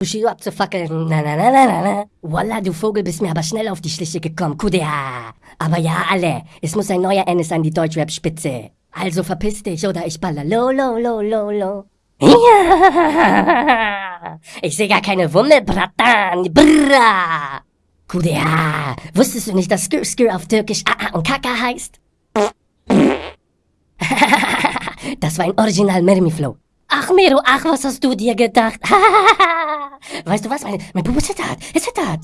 Bushido abzufackeln. Na, na, na, na, na, na. Wallah, du Vogel, bist mir aber schnell auf die Schliche gekommen. Kudea. Aber ja, alle. Es muss ein neuer Ennis an die Deutschrap-Spitze. Also verpiss dich oder ich baller. Lo, lo, lo, lo, lo. Ja. Ich seh gar keine Wumme, Bratan. Brrra. Kudea. Wusstest du nicht, dass Skir Skir auf Türkisch AA und Kaka heißt? das war ein Original Mermi-Flow. Ach, Mero, ach, was hast du dir gedacht? weißt du was? Mein, Bubu zittert. Er zittert.